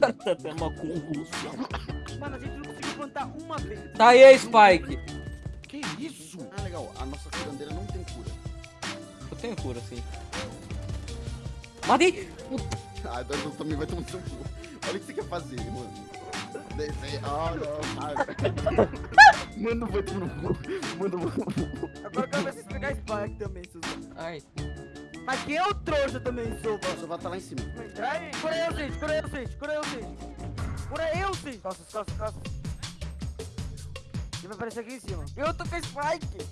cara tá tendo uma convulsão. Mano, a gente não conseguiu plantar uma vez. Tá aí a Spike. Que isso? Ah, legal. A nossa curandeira não tem cura. Eu tenho cura, sim. Matei! Ah, então também vai tomar seu cu. Olha o que você quer fazer, mano. Desce- Ah, não. Ah, Mano, vai tomar no cu. Mano, vou- Agora eu vocês pegar Spike também, Suzano. Ai. Mas quem é o trouxa também, Sova? Só vai estar lá em cima. Aí, cura eu, gente, cura eu, gente, cura eu, gente. Cura eu, gente. Costas, costas, costas. Ele vai aparecer aqui em cima. Eu tô com Spike.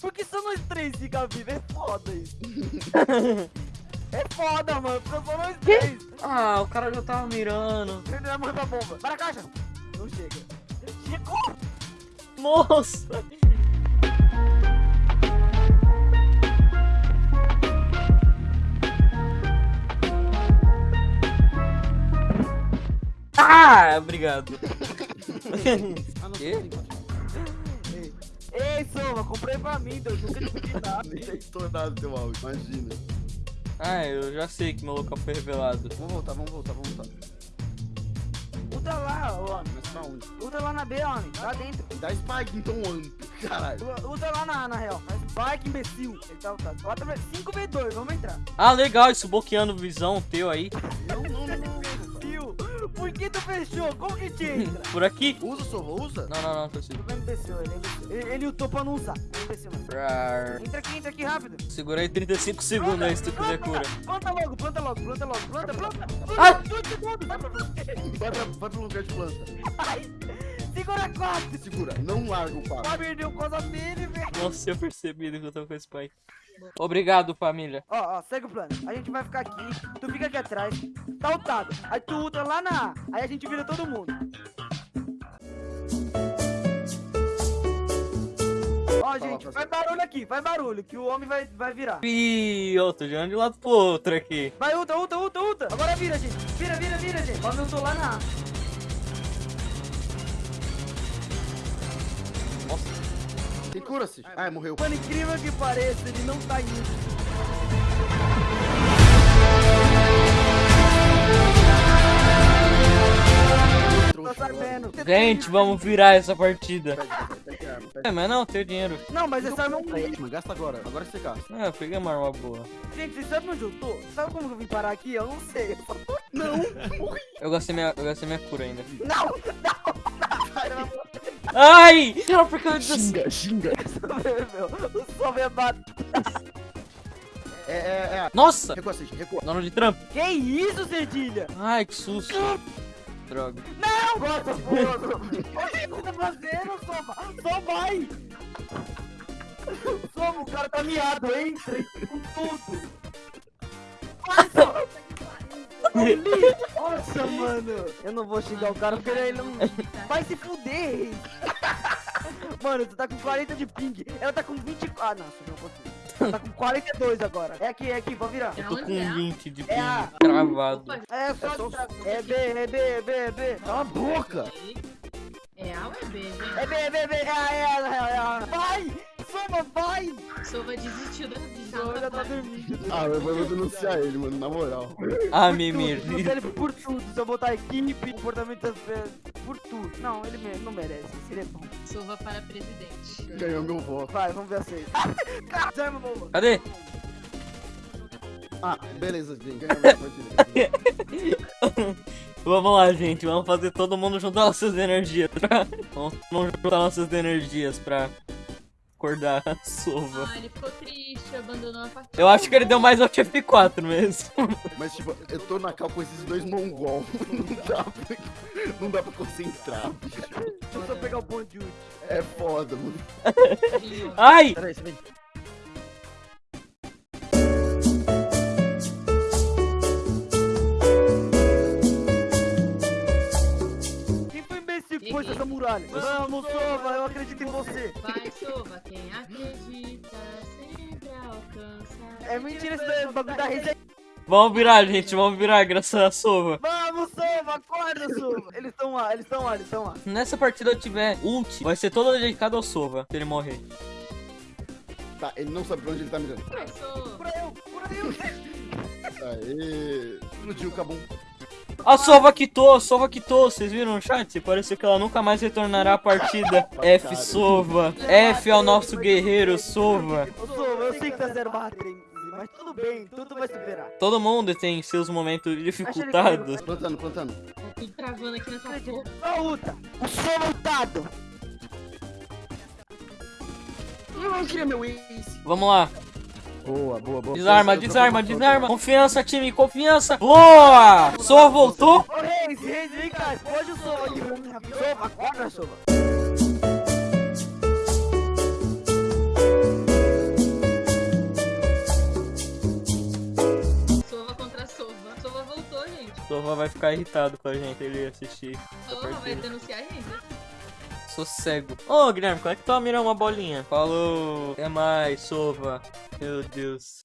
Por que só nós três fica vivo? É foda isso. é foda, mano. Porque só nós três. Ah, o cara já tava mirando. Ele vai morrer pra bomba. Para a caixa. Não chega. Chegou. Nossa! Ah, obrigado. Ah, não, Quê? Ei, Soma, comprei pra mim, Deus. Nunca te pedi nada. Nem tá estourado teu áudio, imagina. Ah, eu já sei que meu local foi revelado. Vamos voltar, vamos voltar, vamos voltar. Usa lá, homem. Mas pra onde? Usa lá na B, homem. Lá dentro. Dá Spike então, ano. Caralho. Usa lá na, na real. Mas Spike, imbecil. Ele tá lutado. 5v2, vamos entrar. Ah, legal, isso bloqueando visão teu aí. Não, não, não, não. Por que tu fechou? Como que te entra? Por aqui. Usa, Sova, usa. Não, não, não, tô Ele é imbecil, ele é imbecil. Ele, ele lutou pra não usar. Ele é imbecil, mano. Rar. Entra aqui, entra aqui rápido. Segura aí 35 segundos aí se tu quiser cura. Planta logo, planta logo, planta logo, planta, planta. Ah! Dois segundos. Vai pra. Vai, pra, lugar de planta. Ai, Segura quatro. Segura, não larga o papo. Vai perder o coisa dele, velho. Nossa, eu percebi que eu tô com esse pai. Obrigado, família. Ó, ó, segue o plano. A gente vai ficar aqui, tu fica aqui atrás, tá ultado. Aí tu ultra lá na A, aí a gente vira todo mundo. Ó, gente, faz barulho aqui, faz barulho, que o homem vai, vai virar. Ih, eu tô jogando de lado pro outro aqui. Vai, ultra, ultra, ultra, ultra. Agora vira, gente. Vira, vira, vira, gente. Ó, eu tô lá na A. Tem cura-se. Ah, morreu. Mano, incrível que pareça, ele não tá indo. Sabendo. Gente, vamos virar essa partida. É, mas não, tenho dinheiro. Não, mas essa arma é um arma. Gasta agora. Agora você gasta. Ah, eu peguei uma arma boa. Gente, vocês sabem onde eu tô? Sabe como que eu vim parar aqui? Eu não sei. Não! Eu gastei minha, eu gastei minha cura ainda. Não! Não! Ai! Era porque eu. Xinga, xinga. O som me bate. É, é, é. Nossa! Recua, Cid, recua. Dono de trampo. Que isso, Cedilha? Ai, que susto. Droga. Não! Bota, porra! O que você tá fazendo, Soma? Só vai! Soma, o cara tá miado, entra com tudo! Vai, Soma! Nossa, mano! Eu não vou xingar o cara porque ele não... Vai se fuder! Mano, tu tá com 40 de ping. Ela tá com 20... Ah, não, subiu um pouquinho. Ela tá com 42 agora. É aqui, é aqui, vou virar. Eu tô com 20 de É a- ping cravado. É só... É B, é B, é B, é B. Cala a boca. É A ou é B? É B, é B, é B. É A, é A, é A, é A. Vai! Soma, vai! Sova desistiu da vida. Soma já tá dormindo. Ah, eu vou denunciar ele, mano, na moral. Ah, Mimir. ele por tudo. Se eu botar equipe, comportamento das vezes, por tudo. Não, ele me- não merece. Ele é bom. Sova para presidente. Ganhou meu voto. Vai, vamos ver a seis. Caramba, bomba. Cadê? Ah, beleza, gente. Ganhou minha partida. Vamos lá, gente. Vamos fazer todo mundo juntar nossas energias. Pra... Vamos, vamos juntar nossas energias pra acordar a sova. Ah, ele ficou triste, abandonou a partida. Eu acho que ele deu mais ao F4 mesmo. Mas, tipo, eu tô na cal com esses dois mongol. Não dá pra, não dá pra concentrar, bicho. Deixa eu só pegar o bonde de ult. É foda, mano. Ai! Peraí, você vem. Essa muralha? Vamos, Sova, eu acredito em você. Vai, Sova, quem acredita sempre alcança. É mentira esse daí, bagulho da rede. Vamos virar, gente. Vamos virar, graças a sova. Vamos, Sova, acorda, Sova. Eles estão lá, eles estão lá, eles estão lá. Nessa partida eu tiver ult, vai ser toda dedicada ao sova, se ele morrer. Tá, ele não sabe pra onde ele tá mirando. Cura eu, cura eu. Aê. Explodiu o cabum. A Sova quitou, a Sova quitou. Vocês viram no chat? Parece que ela nunca mais retornará à partida. F, Sova. F ao nosso guerreiro, Sova. Sova, eu sei que tá zero barra 3, mas tudo bem, tudo vai superar. Todo mundo tem seus momentos dificultados. Plantando, plantando. Tudo travando aqui nessa porra. Ó, Uta, o Sova lutado. Eu queria meu ace. Vamos lá. Boa, boa, boa. Desarma, desarma, desarma. Confiança, time, confiança. Boa! Sova voltou. Ô, Reis, Reis, vem cá, pode o Sova aqui. Sova, acorda, Sova. Sova contra Sova. Sova voltou, gente. Sova vai ficar irritado com a gente ele assistir Sova vai denunciar a gente. Sou cego. Ô, Guilherme, como é que tu mirar uma bolinha? Falou. Até mais, Sova. Meu Deus.